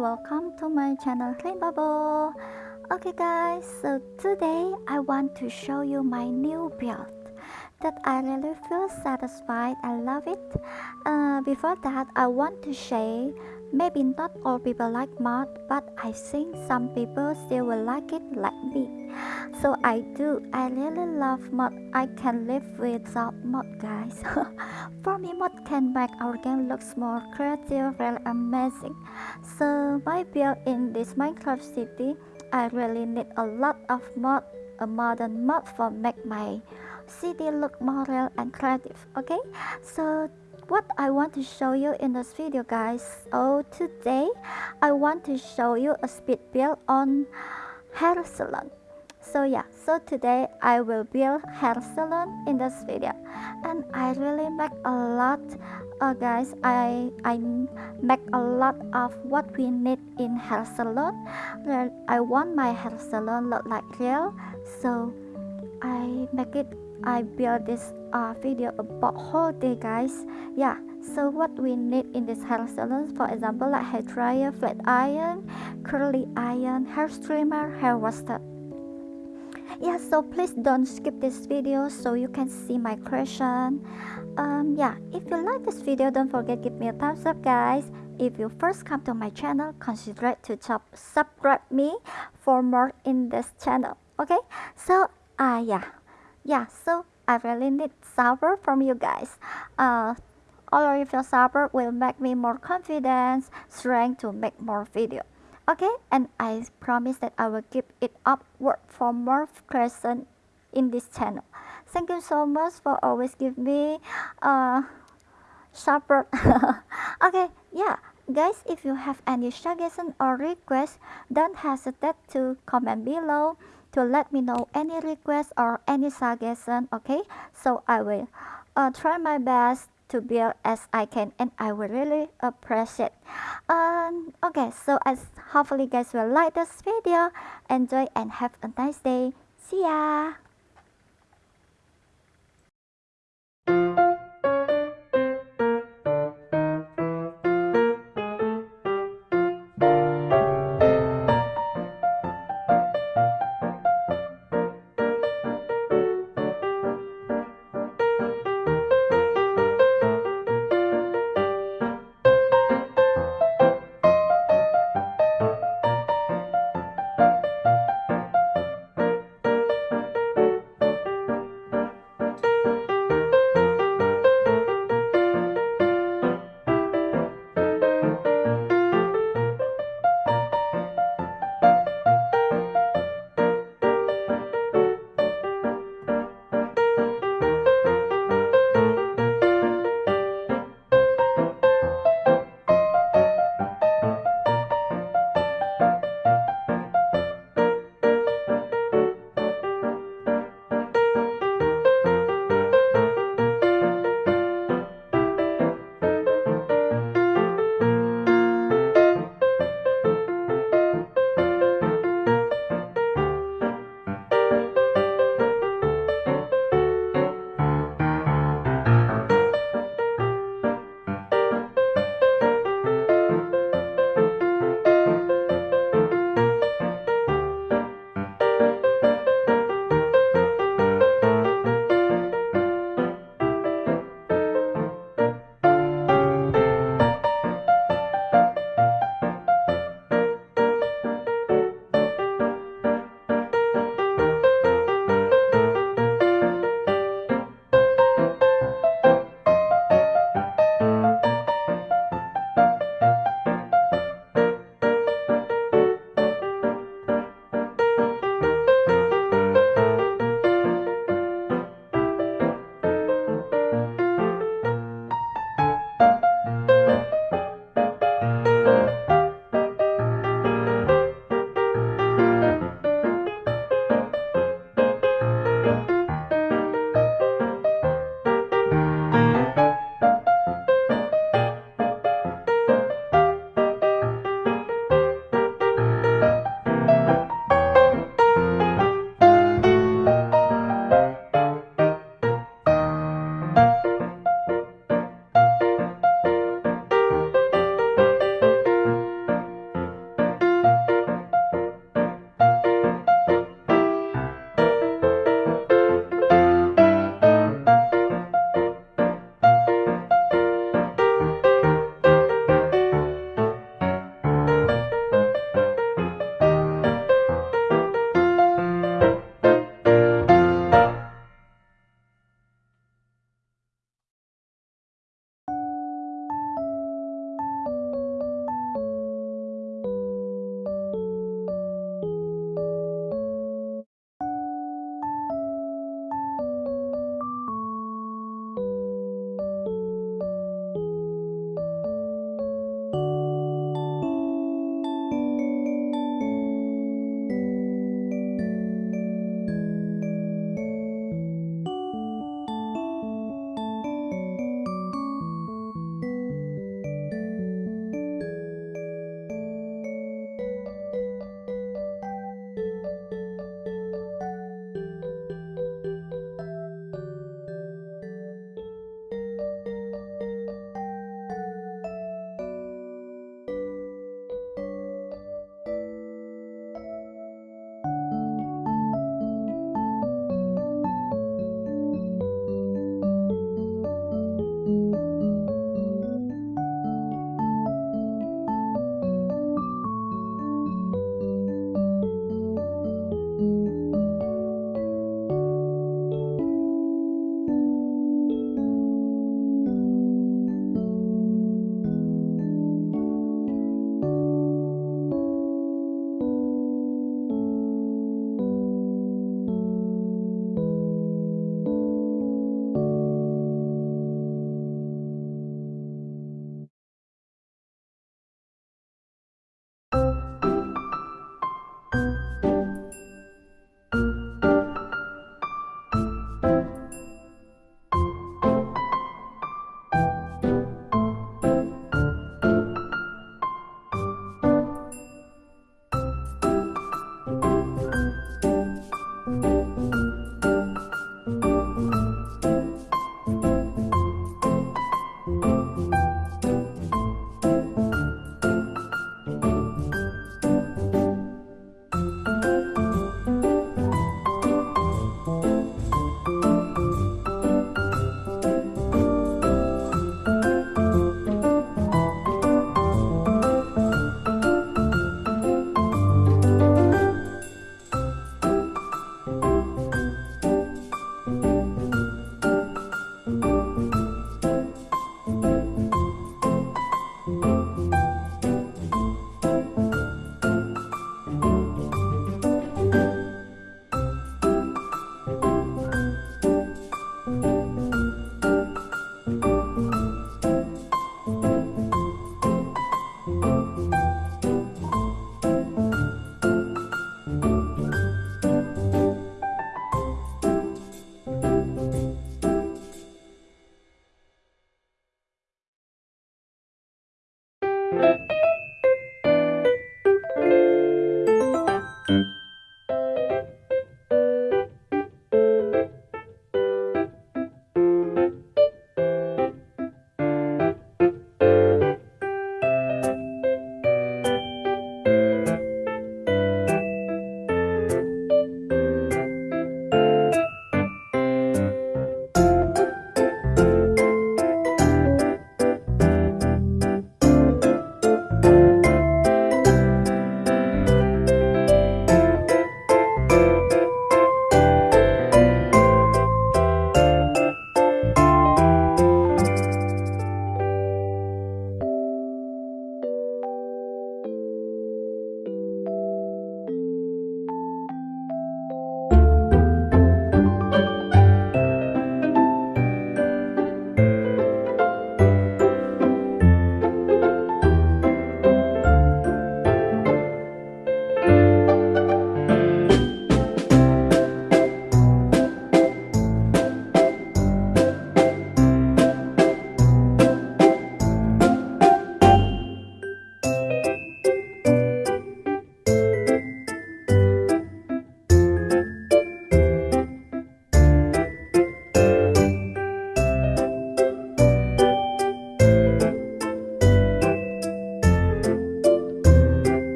welcome to my channel clean bubble. Okay guys so today i want to show you my new build that i really feel satisfied i love it. Uh, before that i want to say maybe not all people like mod but i think some people still will like it like me. So I do I really love mod I can live without mod guys. For me mod can make our game looks more creative really amazing. So my build in this Minecraft city I really need a lot of mod a modern mod for make my city look more real and creative okay? So what I want to show you in this video guys. So today I want to show you a speed build on hair salon. So yeah so today i will build hair salon in this video. And i really make a lot uh, guys i i make a lot of what we need in hair salon. I want my hair salon look like real. So i make it i build this uh, video about whole day guys. Yeah so what we need in this hair salon for example like hair dryer flat iron curly iron hair streamer hair washer. Yeah so please don't skip this video so you can see my creation. Um yeah if you like this video don't forget give me a thumbs up guys. If you first come to my channel consider to subscribe me for more in this channel okay? So uh yeah yeah so i really need support from you guys. Uh all of your support will make me more confidence strength to make more video. Okay and I promise that I will keep it upward for more creation in this channel. Thank you so much for always give me uh support okay yeah guys if you have any suggestion or request don't hesitate to comment below to let me know any requests or any suggestion okay? So i will uh, try my best to build as I can and I will really appreciate. Um okay so as hopefully guys will like this video enjoy and have a nice day. See ya